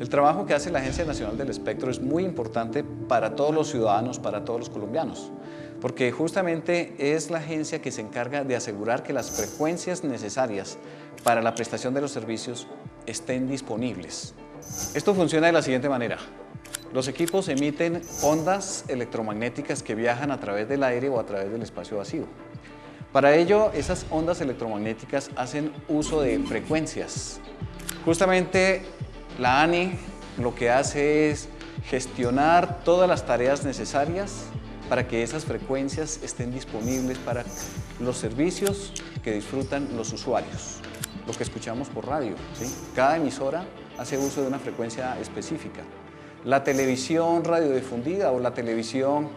El trabajo que hace la Agencia Nacional del Espectro es muy importante para todos los ciudadanos, para todos los colombianos, porque justamente es la agencia que se encarga de asegurar que las frecuencias necesarias para la prestación de los servicios estén disponibles. Esto funciona de la siguiente manera. Los equipos emiten ondas electromagnéticas que viajan a través del aire o a través del espacio vacío. Para ello, esas ondas electromagnéticas hacen uso de frecuencias. Justamente la ANI lo que hace es gestionar todas las tareas necesarias para que esas frecuencias estén disponibles para los servicios que disfrutan los usuarios, lo que escuchamos por radio. Cada emisora hace uso de una frecuencia específica. La televisión radiodifundida o la televisión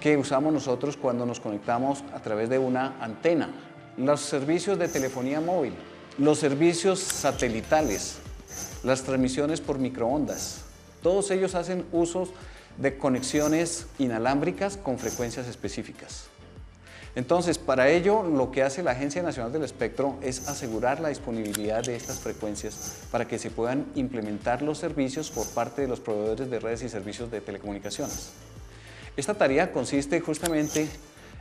que usamos nosotros cuando nos conectamos a través de una antena. Los servicios de telefonía móvil, los servicios satelitales, las transmisiones por microondas. Todos ellos hacen usos de conexiones inalámbricas con frecuencias específicas. Entonces, para ello, lo que hace la Agencia Nacional del Espectro es asegurar la disponibilidad de estas frecuencias para que se puedan implementar los servicios por parte de los proveedores de redes y servicios de telecomunicaciones. Esta tarea consiste justamente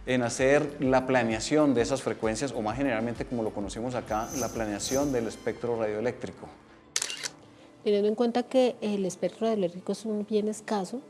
en hacer la planeación de esas frecuencias, o más generalmente como lo conocemos acá, la planeación del espectro radioeléctrico. Teniendo en cuenta que el espectro radioeléctrico es un bien escaso,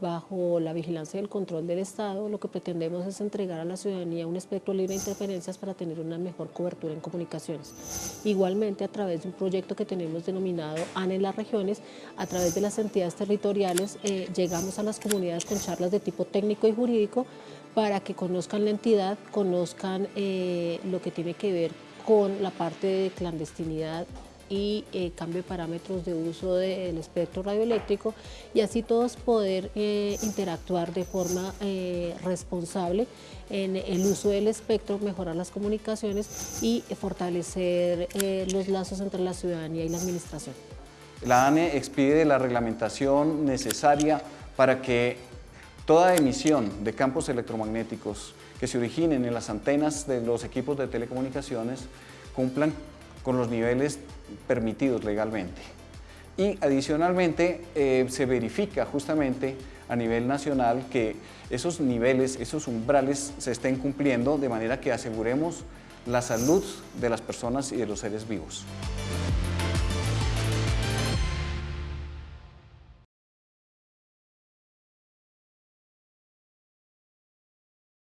bajo la vigilancia y el control del Estado, lo que pretendemos es entregar a la ciudadanía un espectro libre de interferencias para tener una mejor cobertura en comunicaciones. Igualmente, a través de un proyecto que tenemos denominado ANE en las regiones, a través de las entidades territoriales, eh, llegamos a las comunidades con charlas de tipo técnico y jurídico para que conozcan la entidad, conozcan eh, lo que tiene que ver con la parte de clandestinidad y eh, cambio de parámetros de uso del espectro radioeléctrico y así todos poder eh, interactuar de forma eh, responsable en el uso del espectro, mejorar las comunicaciones y fortalecer los lazos entre la ciudadanía y la administración. La ANE expide la reglamentación necesaria para que toda emisión de campos electromagnéticos que se originen en las antenas de los equipos de telecomunicaciones cumplan con los niveles permitidos legalmente. Y adicionalmente eh, se verifica justamente a nivel nacional que esos niveles, esos umbrales se estén cumpliendo de manera que aseguremos la salud de las personas y de los seres vivos.